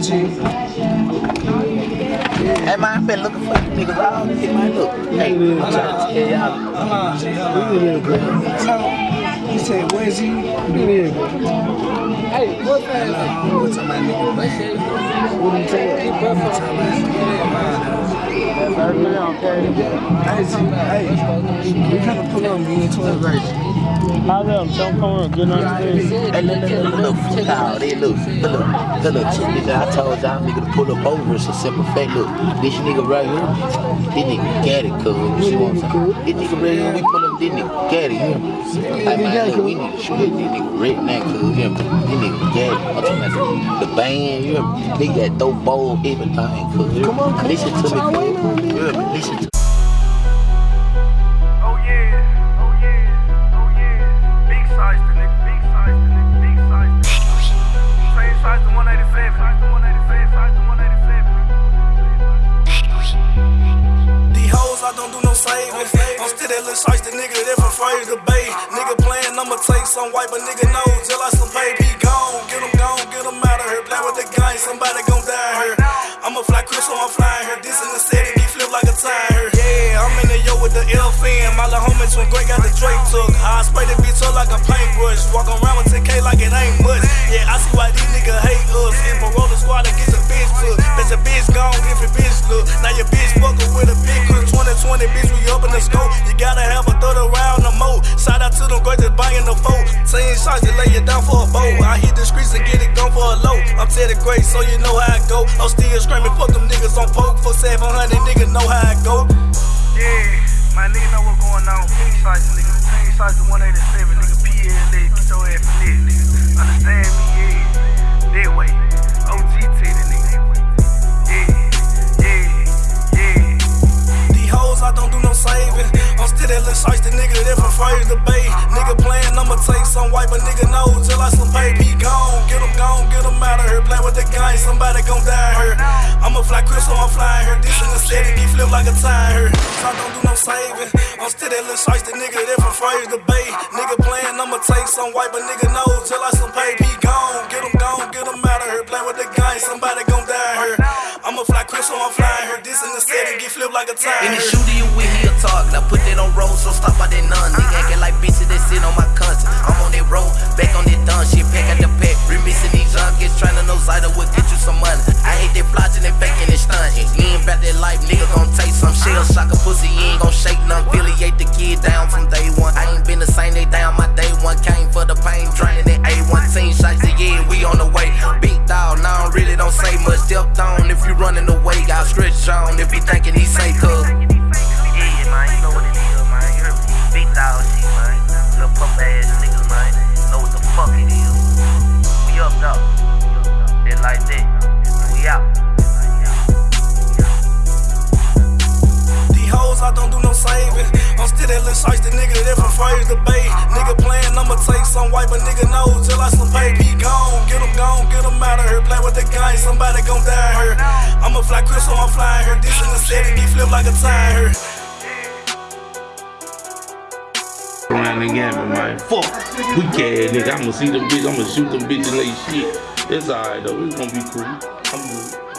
shit. Hey man, I've been looking for you niggas all day, man. Look, hey, I'm trying to tell y'all. Hold on, on. Hello. He said, where's he? Hey, what's that? What's up, my nigga? What you say? What's up, man? Hey, see, hey, we finna pull up, me and 12 right. How them? Don't come on, get on the stage. Hey, look, look, look, look, look, they look, look, look, look, check. I told y'all nigga to pull up over. It's a simple fact. Look, this nigga right here, this nigga got it, cuz. This nigga right here, we pull up, this nigga it. Hey, man, look, we need to shoot this nigga right now, cuz, yeah. This nigga it. I'm talking about the, band, yeah. They got dope bowl, everything, yeah. Come on, come Listen on, to me, y'all cuz. on listen to Oh I'm still that little shiesty nigga that Fraser to Bay. Nigga playing, I'ma take some white, but nigga know till I some baby gone. Get him gone, get him out of here. Play with the gang, somebody gon' die here. I'ma fly so I'm flying here. This in the city, be flip like a tire. Yeah, I'm in the yo with the LFN. My little homies from Greg got the Drake took. I spray the bitch up like a paintbrush. Walk around with 10K like it ain't much. Yeah, I see why these niggas hate us. A roller squad and get Girls that buying the foe. Saying shots to lay it down for a bow. I hit the streets and get it gone for a low. I'm Teddy Gray, so you know how I go. I'm still screaming, fuck them niggas on poke. For 700, niggas know how I go. Yeah, my nigga know what's going on. Big size nigga, same size 187, nigga. PLA, take some white, but nigga know till I some baby gone. Get him gone, get him out of here. Play with the gang, somebody gon' die here. I'ma fly so I'm flying here. This in the city, be flip like a tire. So I don't do no saving. I'm still that little shiesty nigga from Fraser to Bay. Nigga playing, I'ma take some white, but nigga know till I some baby gone. Get him gone, get him out of here. Play with the gang, somebody gon' die here. I'ma fly so I'm flying here. This in the city, get flip like a tire. In the shooter you with talk. Now put that on you running away. Got stretched on if you thinking he safe, cuz. Yeah, man, you know what it is, man. You heard me? Big dog shit, man. Little pup ass niggas, man. Know what the fuck it is. We up, though. They like that. We out. These hoes, I don't do no saving. I'm still that little shiesty nigga that from Fraser to Bay. Nigga playing, I'ma take some white, but nigga know till I some baby gone. Gone, get here. Play with the gang, somebody gon' die here. I'ma fly so I'm flying here. This in the city, be flip like a tire. Around the gamut, man. Fuck. We can't, nigga. I'ma see them bitches. I'ma shoot them bitches and they shit. It's alright though. It's gonna be cool. I'm good.